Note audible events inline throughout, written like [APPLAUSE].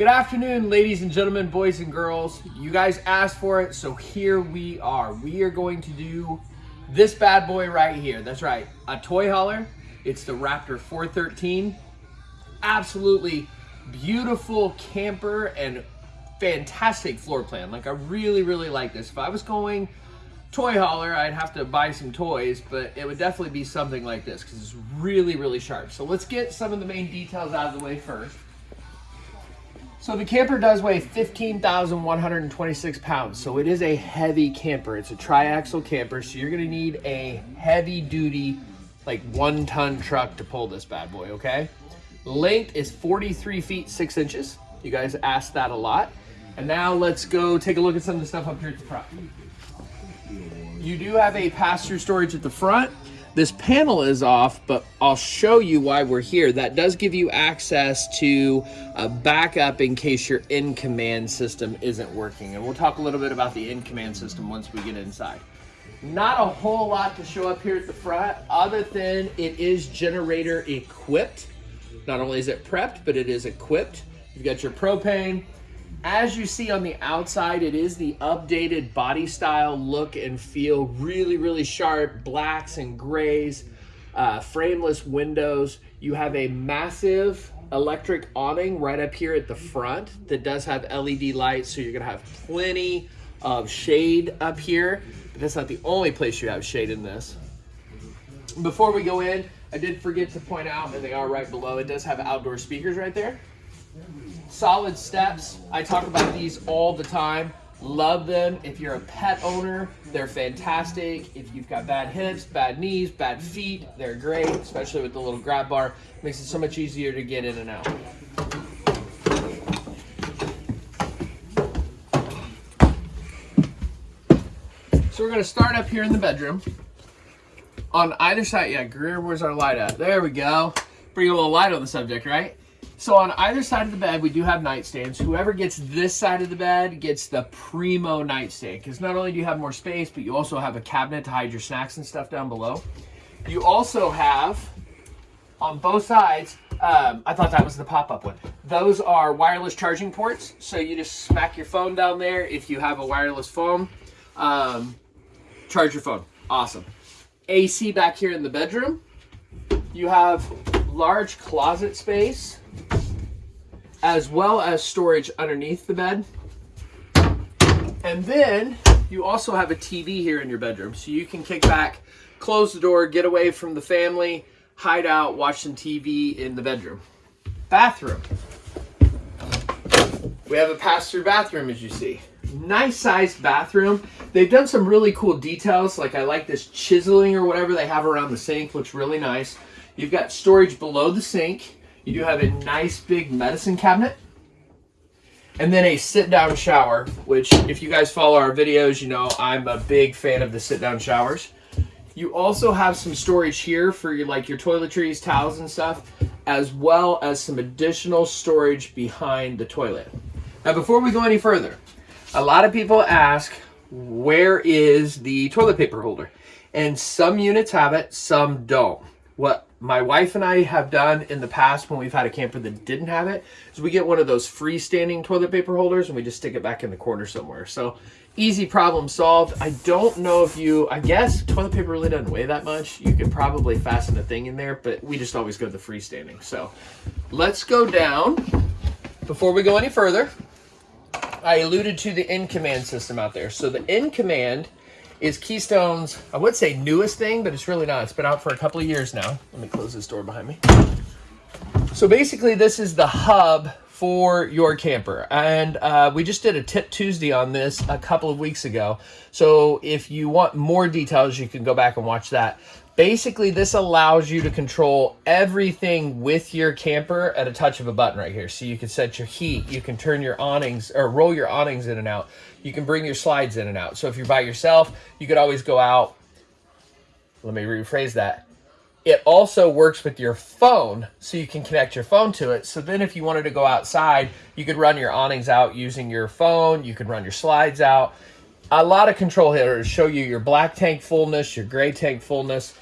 Good afternoon, ladies and gentlemen, boys and girls. You guys asked for it, so here we are. We are going to do this bad boy right here. That's right, a toy hauler. It's the Raptor 413. Absolutely beautiful camper and fantastic floor plan. Like I really, really like this. If I was going toy hauler, I'd have to buy some toys, but it would definitely be something like this because it's really, really sharp. So let's get some of the main details out of the way first. So the camper does weigh 15,126 pounds. So it is a heavy camper. It's a triaxle camper. So you're gonna need a heavy duty, like one ton truck to pull this bad boy, okay? Length is 43 feet, six inches. You guys asked that a lot. And now let's go take a look at some of the stuff up here at the front. You do have a pass-through storage at the front. This panel is off, but I'll show you why we're here. That does give you access to a backup in case your in-command system isn't working. And we'll talk a little bit about the in-command system once we get inside. Not a whole lot to show up here at the front, other than it is generator equipped. Not only is it prepped, but it is equipped. You've got your propane, as you see on the outside, it is the updated body style look and feel. Really, really sharp blacks and grays, uh, frameless windows. You have a massive electric awning right up here at the front that does have LED lights, so you're gonna have plenty of shade up here. But that's not the only place you have shade in this. Before we go in, I did forget to point out, and they are right below, it does have outdoor speakers right there solid steps. I talk about these all the time. Love them. If you're a pet owner, they're fantastic. If you've got bad hips, bad knees, bad feet, they're great, especially with the little grab bar. Makes it so much easier to get in and out. So we're gonna start up here in the bedroom. On either side, yeah, Greer, where's our light at? There we go. Bring a little light on the subject, right? So on either side of the bed, we do have nightstands. Whoever gets this side of the bed gets the primo nightstand because not only do you have more space, but you also have a cabinet to hide your snacks and stuff down below. You also have, on both sides, um, I thought that was the pop-up one. Those are wireless charging ports. So you just smack your phone down there if you have a wireless phone. Um, charge your phone. Awesome. AC back here in the bedroom. You have large closet space as well as storage underneath the bed. And then you also have a TV here in your bedroom. So you can kick back, close the door, get away from the family, hide out, watch some TV in the bedroom. Bathroom. We have a pass-through bathroom, as you see. Nice sized bathroom. They've done some really cool details. Like I like this chiseling or whatever they have around the sink. Looks really nice. You've got storage below the sink. You do have a nice big medicine cabinet. And then a sit-down shower, which if you guys follow our videos, you know I'm a big fan of the sit-down showers. You also have some storage here for your, like your toiletries, towels and stuff, as well as some additional storage behind the toilet. Now before we go any further, a lot of people ask, where is the toilet paper holder? And some units have it, some don't. What my wife and I have done in the past when we've had a camper that didn't have it is we get one of those freestanding toilet paper holders and we just stick it back in the corner somewhere. So easy problem solved. I don't know if you, I guess toilet paper really doesn't weigh that much. You could probably fasten a thing in there, but we just always go the freestanding. So let's go down. Before we go any further, I alluded to the in-command system out there. So the in-command is Keystone's, I would say newest thing, but it's really not. It's been out for a couple of years now. Let me close this door behind me. So basically this is the hub for your camper. And uh, we just did a tip Tuesday on this a couple of weeks ago. So if you want more details, you can go back and watch that. Basically, this allows you to control everything with your camper at a touch of a button right here. So you can set your heat, you can turn your awnings or roll your awnings in and out. You can bring your slides in and out. So if you're by yourself, you could always go out. Let me rephrase that. It also works with your phone, so you can connect your phone to it. So then if you wanted to go outside, you could run your awnings out using your phone. You could run your slides out. A lot of control here to show you your black tank fullness, your gray tank fullness.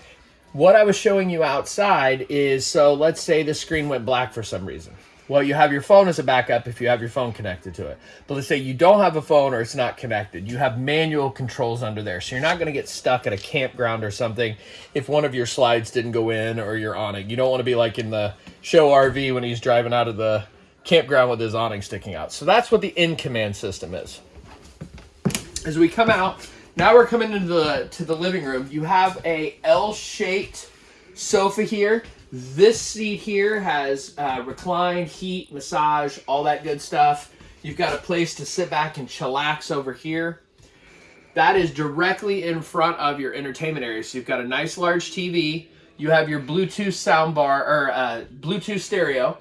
What I was showing you outside is, so let's say the screen went black for some reason. Well, you have your phone as a backup if you have your phone connected to it. But let's say you don't have a phone or it's not connected. You have manual controls under there. So you're not going to get stuck at a campground or something if one of your slides didn't go in or you're on it. You don't want to be like in the show RV when he's driving out of the campground with his awning sticking out. So that's what the in command system is. As we come out, now we're coming into the to the living room. You have a L-shaped sofa here. This seat here has uh, recline, heat, massage, all that good stuff. You've got a place to sit back and chillax over here. That is directly in front of your entertainment area. So you've got a nice large TV. You have your Bluetooth soundbar or uh, Bluetooth stereo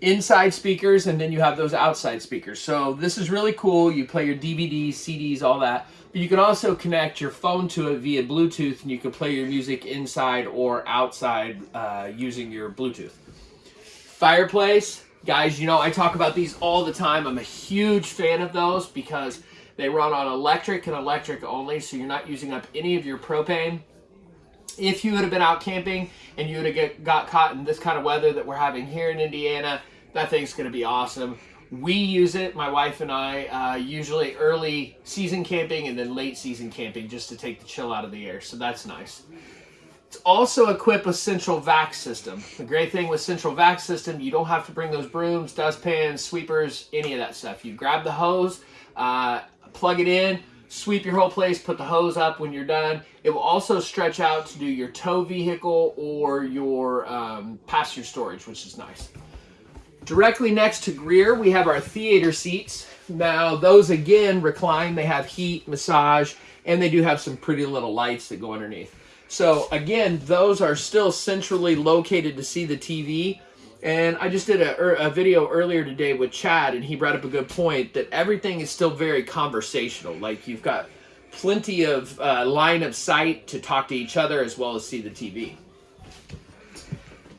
inside speakers and then you have those outside speakers. So this is really cool. You play your DVDs, CDs, all that. But you can also connect your phone to it via Bluetooth and you can play your music inside or outside uh, using your Bluetooth. Fireplace, guys, you know, I talk about these all the time. I'm a huge fan of those because they run on electric and electric only, so you're not using up any of your propane. If you would have been out camping and you would have get, got caught in this kind of weather that we're having here in Indiana, that thing's going to be awesome. We use it, my wife and I, uh, usually early season camping and then late season camping just to take the chill out of the air. So that's nice. It's also equipped with central vac system. The great thing with central vac system, you don't have to bring those brooms, dustpans, sweepers, any of that stuff. You grab the hose, uh, plug it in, sweep your whole place, put the hose up when you're done. It will also stretch out to do your tow vehicle or your um, passenger storage, which is nice. Directly next to Greer, we have our theater seats. Now, those again recline. They have heat, massage, and they do have some pretty little lights that go underneath. So again, those are still centrally located to see the TV. And I just did a, er, a, video earlier today with Chad, and he brought up a good point that everything is still very conversational. Like you've got plenty of uh, line of sight to talk to each other as well as see the TV.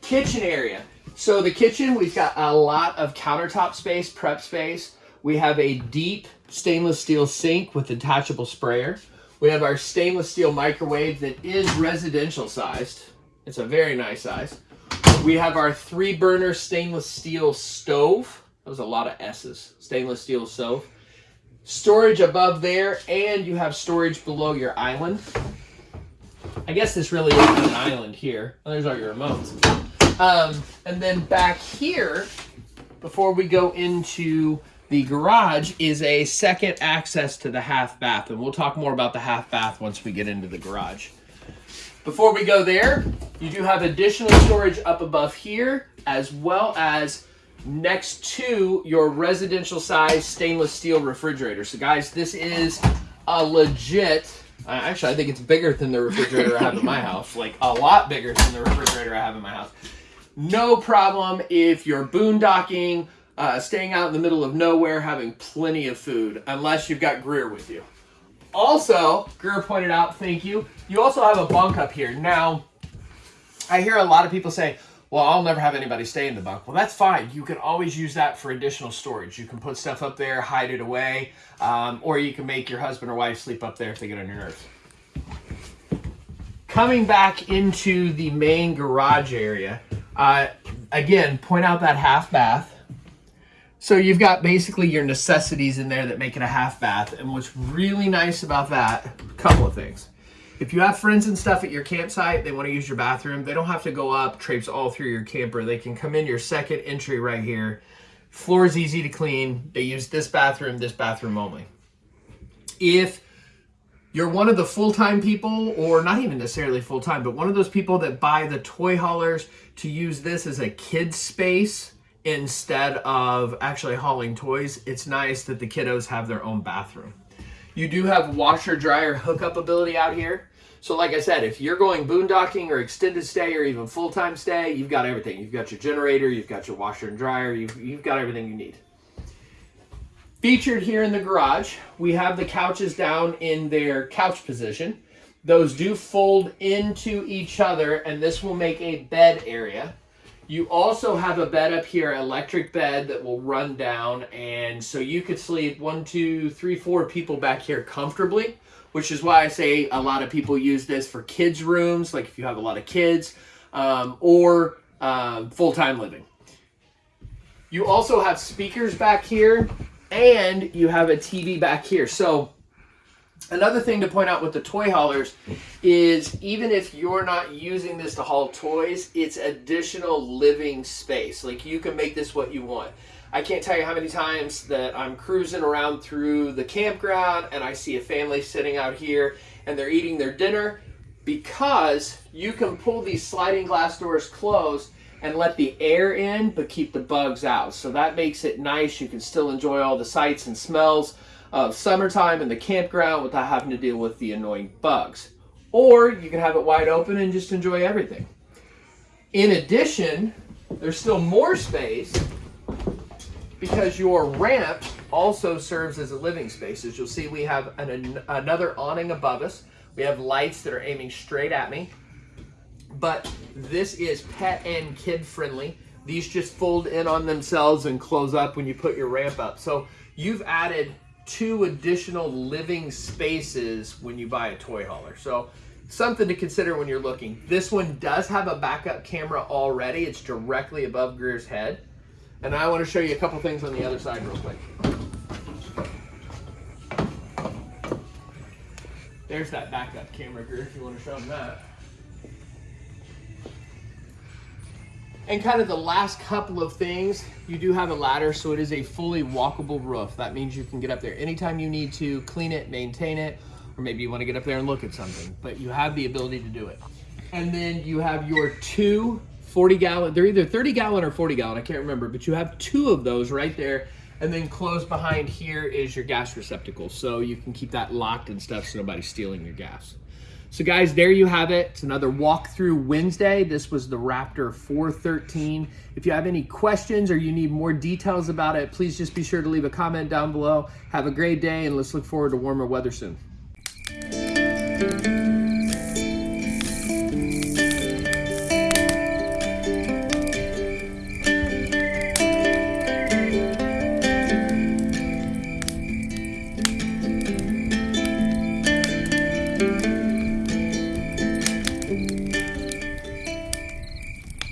Kitchen area. So the kitchen, we've got a lot of countertop space, prep space. We have a deep stainless steel sink with detachable sprayer. We have our stainless steel microwave that is residential sized. It's a very nice size. We have our three burner stainless steel stove. That was a lot of S's. Stainless steel stove. Storage above there, and you have storage below your island. I guess this really is an island here. Oh, there's all your remotes. Um, and then back here, before we go into the garage, is a second access to the half bath. And we'll talk more about the half bath once we get into the garage. Before we go there, you do have additional storage up above here, as well as next to your residential size stainless steel refrigerator. So guys, this is a legit, actually I think it's bigger than the refrigerator I have in my [LAUGHS] house, like a lot bigger than the refrigerator I have in my house. No problem if you're boondocking, uh, staying out in the middle of nowhere, having plenty of food, unless you've got Greer with you. Also, Greer pointed out, thank you, you also have a bunk up here. Now, I hear a lot of people say, well, I'll never have anybody stay in the bunk. Well, that's fine. You can always use that for additional storage. You can put stuff up there, hide it away, um, or you can make your husband or wife sleep up there if they get on your nerves. Coming back into the main garage area, uh, again, point out that half bath. So you've got basically your necessities in there that make it a half bath. And what's really nice about that, a couple of things. If you have friends and stuff at your campsite, they want to use your bathroom, they don't have to go up, traipse all through your camper. They can come in your second entry right here. Floor is easy to clean. They use this bathroom, this bathroom only. If you're one of the full-time people, or not even necessarily full-time, but one of those people that buy the toy haulers to use this as a kid's space instead of actually hauling toys, it's nice that the kiddos have their own bathroom. You do have washer dryer hookup ability out here. So like I said, if you're going boondocking or extended stay or even full-time stay, you've got everything. You've got your generator, you've got your washer and dryer, you've, you've got everything you need. Featured here in the garage, we have the couches down in their couch position. Those do fold into each other and this will make a bed area. You also have a bed up here, electric bed that will run down and so you could sleep one, two, three, four people back here comfortably, which is why I say a lot of people use this for kids rooms, like if you have a lot of kids, um, or um, full-time living. You also have speakers back here and you have a TV back here. So another thing to point out with the toy haulers is even if you're not using this to haul toys, it's additional living space. Like you can make this what you want. I can't tell you how many times that I'm cruising around through the campground and I see a family sitting out here and they're eating their dinner because you can pull these sliding glass doors closed and let the air in but keep the bugs out. So that makes it nice. You can still enjoy all the sights and smells of summertime in the campground without having to deal with the annoying bugs. Or you can have it wide open and just enjoy everything. In addition, there's still more space because your ramp also serves as a living space. As you'll see, we have an, another awning above us. We have lights that are aiming straight at me. But this is pet and kid friendly. These just fold in on themselves and close up when you put your ramp up. So you've added two additional living spaces when you buy a toy hauler. So something to consider when you're looking. This one does have a backup camera already. It's directly above Greer's head. And I want to show you a couple things on the other side real quick. There's that backup camera, Greer, if you want to show them that. And kind of the last couple of things, you do have a ladder, so it is a fully walkable roof. That means you can get up there anytime you need to, clean it, maintain it, or maybe you want to get up there and look at something, but you have the ability to do it. And then you have your two 40 gallon, they're either 30 gallon or 40 gallon, I can't remember, but you have two of those right there. And then close behind here is your gas receptacle. So you can keep that locked and stuff so nobody's stealing your gas. So guys, there you have it. It's another walkthrough Wednesday. This was the Raptor 413. If you have any questions or you need more details about it, please just be sure to leave a comment down below. Have a great day and let's look forward to warmer weather soon.